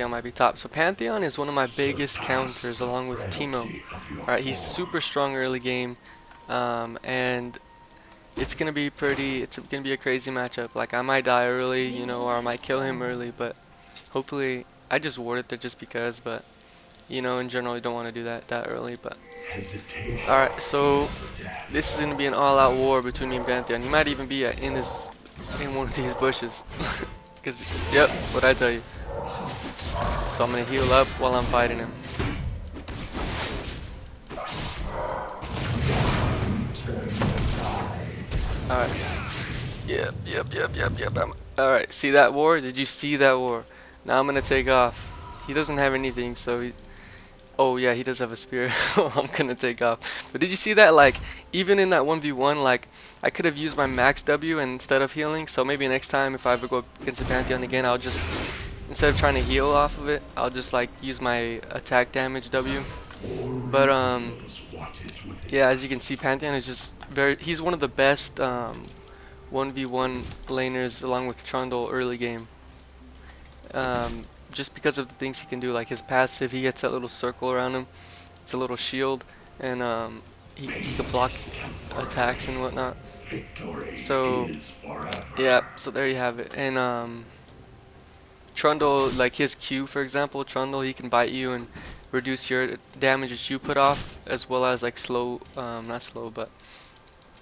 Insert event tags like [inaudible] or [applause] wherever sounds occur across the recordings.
Pantheon might be top. So Pantheon is one of my biggest counters along with Teemo. Alright, he's super strong early game. Um, and it's gonna be pretty it's gonna be a crazy matchup. Like I might die early, you know, or I might kill him early, but hopefully I just warded there just because, but you know, in general you don't want to do that that early, but Alright, so this is gonna be an all-out war between me and Pantheon. He might even be uh, in this in one of these bushes. [laughs] Cause yep, what I tell you. So I'm gonna heal up while I'm fighting him. Alright. Yep, yep, yep, yep, yep. Alright, see that war? Did you see that war? Now I'm gonna take off. He doesn't have anything, so he... Oh yeah, he does have a spear. [laughs] I'm gonna take off. But did you see that? Like, even in that 1v1, like, I could have used my max W instead of healing. So maybe next time, if I ever go against the Pantheon again, I'll just... Instead of trying to heal off of it, I'll just, like, use my attack damage W. But, um... Yeah, as you can see, Pantheon is just very he's one of the best um, 1v1 laners along with Trundle early game. Um, just because of the things he can do, like his passive, he gets that little circle around him. It's a little shield, and um, he, he can block attacks and whatnot. So, yeah, so there you have it. And um, Trundle, like his Q, for example, Trundle, he can bite you and reduce your damage that you put off, as well as like slow, um, not slow, but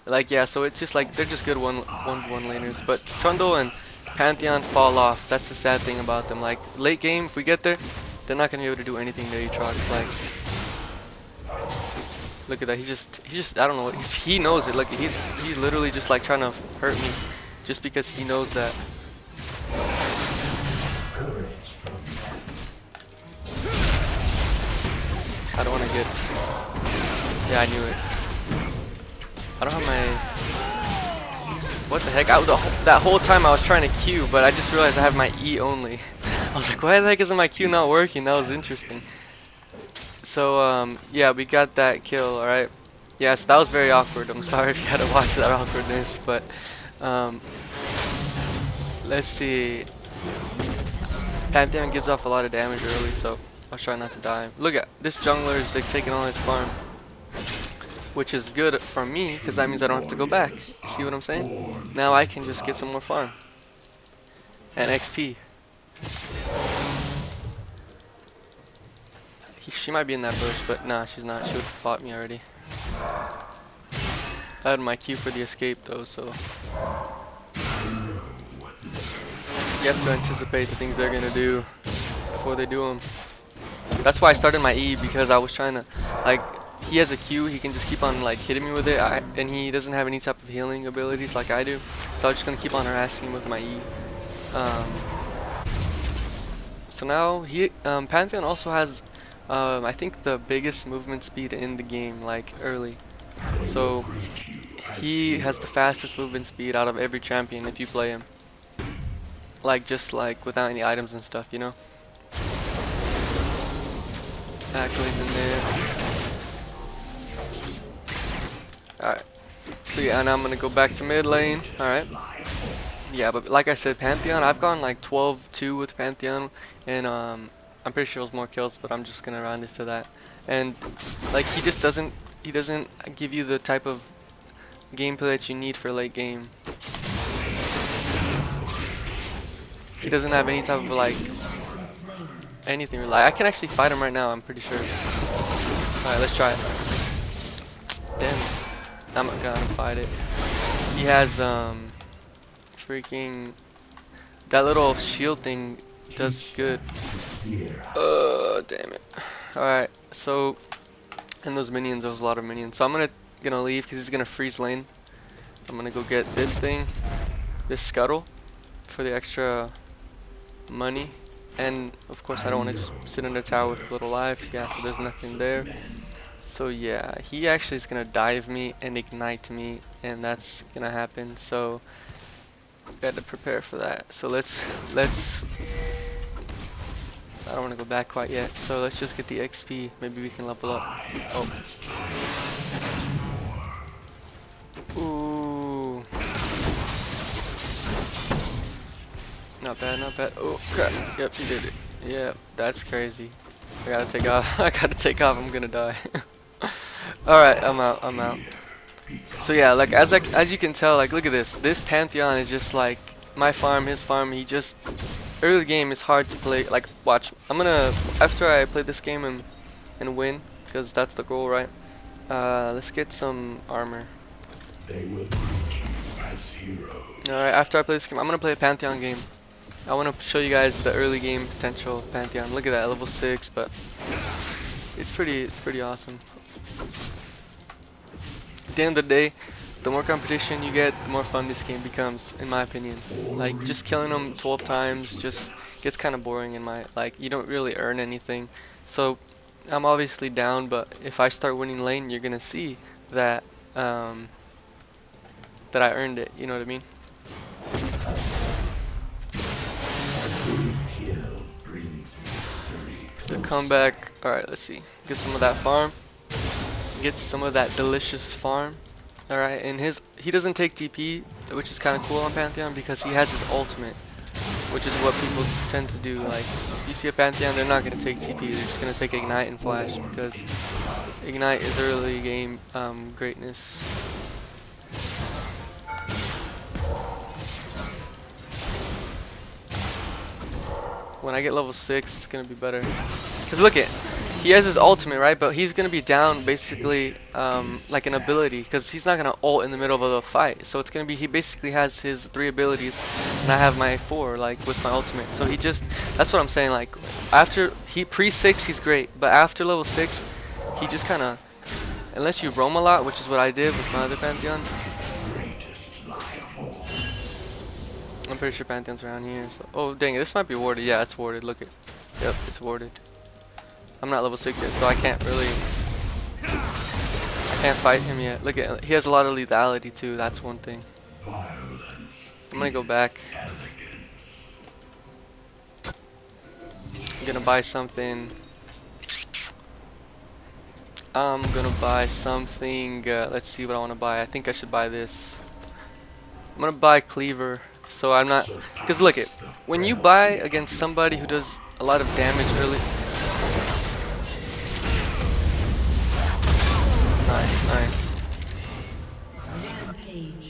like yeah, so it's just like they're just good one one one laners. But Trundle and Pantheon fall off. That's the sad thing about them. Like late game, if we get there, they're not gonna be able to do anything to Aatrox. Like look at that. He just he just I don't know. He knows it. Look, he's he's literally just like trying to hurt me, just because he knows that. I don't want to get. Yeah, I knew it. I don't have my... What the heck? I, the, that whole time I was trying to Q, but I just realized I have my E only. [laughs] I was like, why the heck isn't my Q not working? That was interesting. So, um, yeah, we got that kill, alright? Yes, that was very awkward. I'm [laughs] sorry if you had to watch that awkwardness, but, um, let's see. Pantheon gives off a lot of damage early, so I'll try not to die. Look at this jungler is like taking all his farm which is good for me because that means I don't have to go back. See what I'm saying? Now I can just get some more farm and XP. He, she might be in that bush, but nah, she's not. She would have fought me already. I had my Q for the escape though, so you have to anticipate the things they're gonna do before they do them. That's why I started my E because I was trying to like he has a Q, he can just keep on like hitting me with it, I, and he doesn't have any type of healing abilities like I do. So I'm just gonna keep on harassing him with my E. Um, so now he, um, Pantheon also has, um, I think the biggest movement speed in the game, like early. So he has the fastest movement speed out of every champion if you play him. Like just like without any items and stuff, you know. Accolades in there. Alright. So yeah, and I'm gonna go back to mid lane. Alright. Yeah, but like I said, Pantheon, I've gone like 12-2 with Pantheon, and um, I'm pretty sure it was more kills, but I'm just gonna round it to that. And like he just doesn't, he doesn't give you the type of gameplay that you need for late game. He doesn't have any type of like anything. Like I can actually fight him right now. I'm pretty sure. All right, let's try it. Damn. I'm not gonna fight it. He has um freaking that little shield thing does good. Uh damn it. Alright, so and those minions, there was a lot of minions. So I'm gonna gonna leave because he's gonna freeze lane. I'm gonna go get this thing, this scuttle, for the extra money. And of course I don't want to just sit in the tower with little life. Yeah, so there's nothing there. So yeah, he actually is gonna dive me and ignite me, and that's gonna happen. So got to prepare for that. So let's let's. I don't want to go back quite yet. So let's just get the XP. Maybe we can level up. Oh. Ooh. Not bad, not bad. Oh crap. Yep, he did it. Yeah, that's crazy. I gotta take off. [laughs] I gotta take off. I'm gonna die. [laughs] Alright, I'm out. I'm out. So yeah, like as I, as you can tell, like look at this. This Pantheon is just like my farm, his farm. He just early game is hard to play. Like watch, I'm gonna after I play this game and and win because that's the goal, right? Uh, let's get some armor. They will greet you as heroes. Alright, after I play this game, I'm gonna play a Pantheon game. I want to show you guys the early game potential Pantheon. Look at that, level six, but it's pretty, it's pretty awesome. At the end of the day, the more competition you get, the more fun this game becomes, in my opinion. Like just killing them 12 times just gets kind of boring in my like. You don't really earn anything. So I'm obviously down, but if I start winning lane, you're gonna see that um, that I earned it. You know what I mean? Victory. back. Alright, let's see. Get some of that farm. Get some of that delicious farm. Alright, and his he doesn't take TP, which is kind of cool on Pantheon because he has his ultimate, which is what people tend to do. Like, if you see a Pantheon, they're not going to take TP, they're just going to take Ignite and Flash because Ignite is early game um, greatness. When I get level 6, it's going to be better. Because look it, he has his ultimate, right? But he's gonna be down basically um, like an ability, because he's not gonna ult in the middle of the fight. So it's gonna be he basically has his three abilities, and I have my four like with my ultimate. So he just that's what I'm saying. Like after he pre six, he's great, but after level six, he just kind of unless you roam a lot, which is what I did with my other pantheon. I'm pretty sure pantheon's around here. So oh dang it, this might be warded. Yeah, it's warded. Look it. Yep, it's warded. I'm not level 6 yet, so I can't really... I can't fight him yet. Look at he has a lot of lethality too, that's one thing. I'm gonna go back. I'm gonna buy something. I'm gonna buy something, uh, let's see what I wanna buy. I think I should buy this. I'm gonna buy Cleaver, so I'm not... Because look it, when you buy against somebody who does a lot of damage early...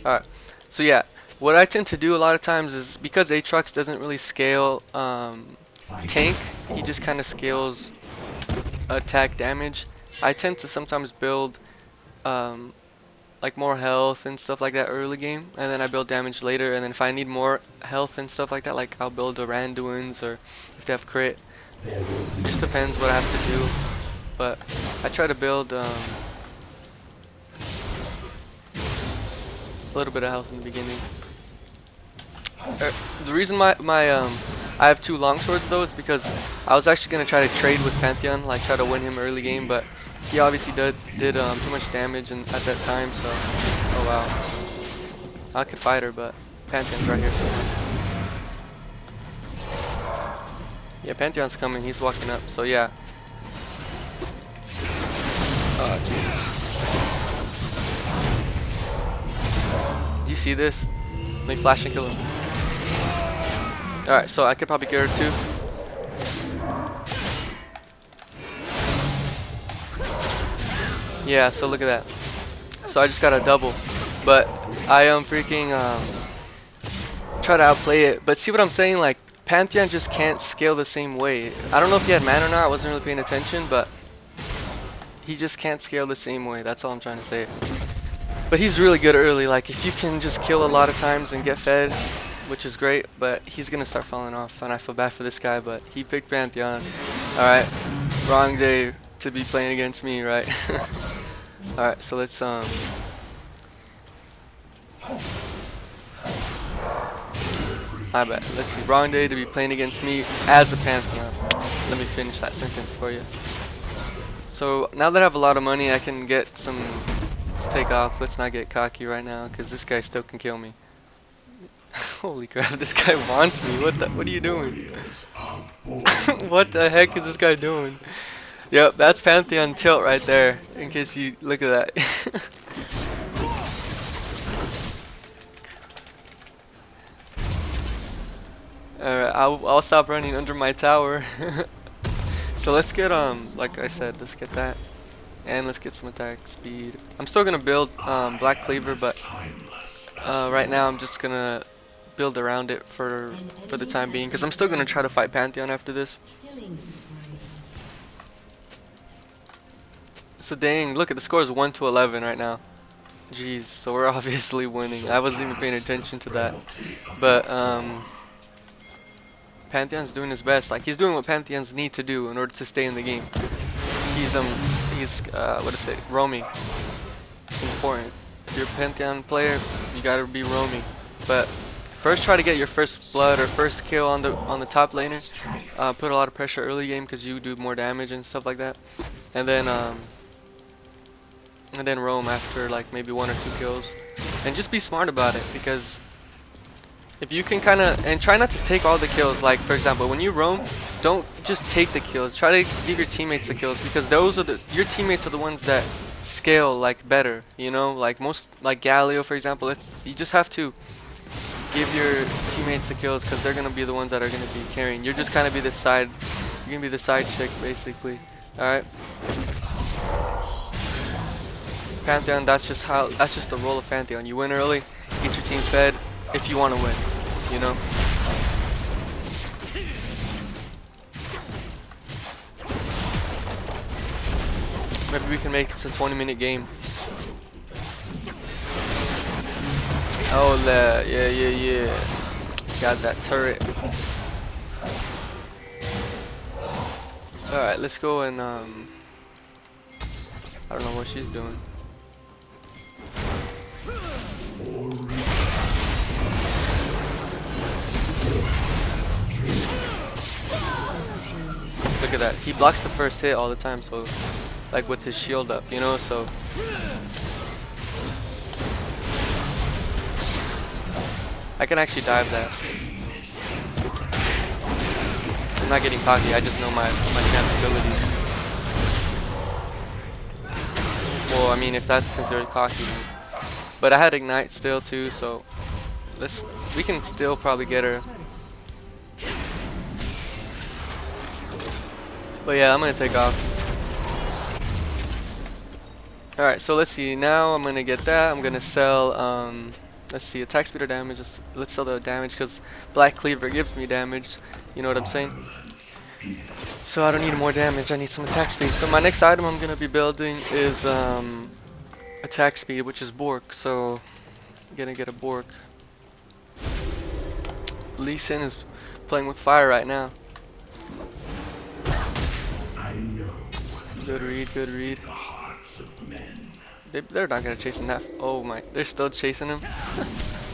Alright, so yeah, what I tend to do a lot of times is because Aatrox doesn't really scale um, tank, he just kind of scales attack damage. I tend to sometimes build um, like more health and stuff like that early game, and then I build damage later. And then if I need more health and stuff like that, like I'll build a Randuin's or if they have crit. It just depends what I have to do. But I try to build um, a little bit of health in the beginning. Er, the reason my my um I have two long swords though is because I was actually gonna try to trade with Pantheon, like try to win him early game, but he obviously did did um, too much damage and at that time. So oh wow, I could fight her, but Pantheon's right here. So. Yeah, Pantheon's coming. He's walking up. So yeah. Oh jeez. See this? Let me flash and kill him. Alright, so I could probably get her too. Yeah, so look at that. So I just got a double. But I am freaking um try to outplay it. But see what I'm saying? Like Pantheon just can't scale the same way. I don't know if he had mana or not, I wasn't really paying attention, but he just can't scale the same way. That's all I'm trying to say. But he's really good early. Like if you can just kill a lot of times and get fed, which is great, but he's gonna start falling off, and I feel bad for this guy. But he picked Pantheon. All right, wrong day to be playing against me, right? [laughs] All right, so let's um. I bet. Let's see. Wrong day to be playing against me as a Pantheon. Let me finish that sentence for you. So now that I have a lot of money, I can get some. Let's take off. Let's not get cocky right now, because this guy still can kill me. [laughs] Holy crap! This guy wants me. What the? What are you doing? [laughs] what the heck is this guy doing? Yep, that's Pantheon tilt right there. In case you look at that. [laughs] Alright, I'll, I'll stop running under my tower. so let's get, um, like I said, let's get that. And let's get some attack speed. I'm still gonna build um, Black Cleaver, but uh, right now I'm just gonna build around it for for the time being, because I'm still gonna try to fight Pantheon after this. So dang, look at the score is 1 to 11 right now. Jeez, so we're [laughs] obviously winning. I wasn't even paying attention to that. But um Pantheon's doing his best. Like he's doing what Pantheons need to do in order to stay in the game. He's um he's uh what is it, roaming. It's important. If you're a Pantheon player, you gotta be roaming. But first try to get your first blood or first kill on the on the top laner. Uh, put a lot of pressure early game because you do more damage and stuff like that. And then um and then roam after like maybe one or two kills and just be smart about it because if you can kind of and try not to take all the kills like for example when you roam don't just take the kills. Try to give your teammates the kills because those are the your teammates are the ones that scale like better you know? Like most like Galio for example it's, you just have to give your teammates the kills because they're gonna be the ones that are gonna be carrying. You're just kind of be the side you're gonna be the side chick basically. All right Pantheon, that's just how, that's just the role of Pantheon. You win early, get your team fed, if you want to win, you know? Maybe we can make this a 20 minute game. Oh, yeah, yeah, yeah. Got that turret. Alright, let's go and, um, I don't know what she's doing. Look at that. He blocks the first hit all the time, so like with his shield up, you know, so I can actually dive that. I'm not getting cocky, I just know my, my camp's abilities. Well, I mean, if that's considered cocky. But I had Ignite still too, so let's we can still probably get her. But yeah, I'm gonna take off. Alright, so let's see. Now I'm gonna get that. I'm gonna sell, um, let's see, attack speed or damage. Let's, let's sell the damage because Black Cleaver gives me damage. You know what I'm saying? So I don't need more damage. I need some attack speed. So my next item I'm gonna be building is um, attack speed, which is Bork. So I'm gonna get a Bork. Lee Sin is playing with fire right now. Good read, good read. the hearts of men. They, they're not gonna chase him that. Oh my, they're still chasing him.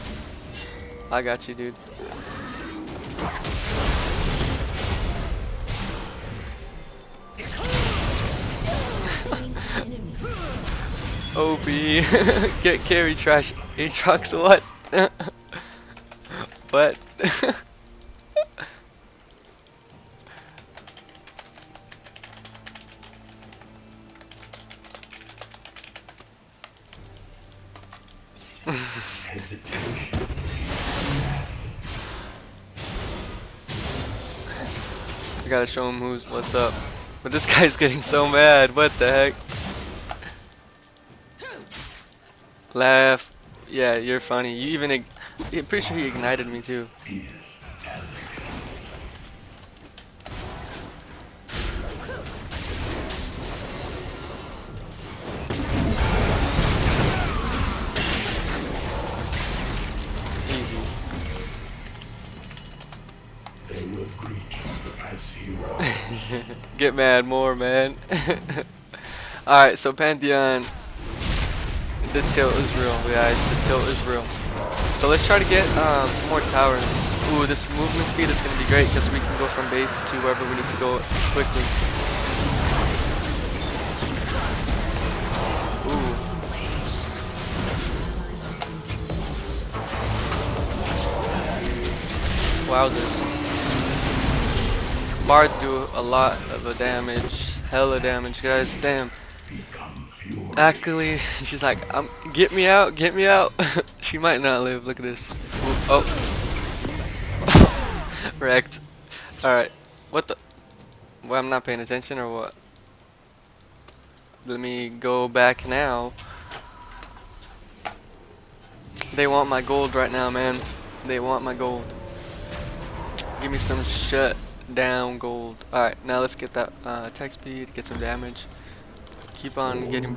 [laughs] I got you, dude. [laughs] OP. [laughs] Get carry trash. Aatrox, what? what? Gotta show him who's what's up. But this [laughs] guy's getting so mad. What the heck? Laugh. Yeah, you're funny. You even. I'm pretty sure he ignited me too. [laughs] Get mad more, man. [laughs] Alright, so Pantheon. The tilt is real, guys. The tilt is real. So let's try to get um, some more towers. Ooh, this movement speed is going to be great because we can go from base to wherever we need to go quickly. Ooh. Wowzers. Bards do a lot of a damage, hella damage, guys. Damn. Actually, [laughs] she's like, um, get me out, get me out. [laughs] she might not live. Look at this. Oh. [laughs] Wrecked. Alright. What the? Well, I'm not paying attention or what? Let me go back now. They want my gold right now, man. They want my gold. Give me some shut down gold. Alright, now let's get that uh, attack speed, get some damage. Keep on getting